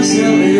hacia arriba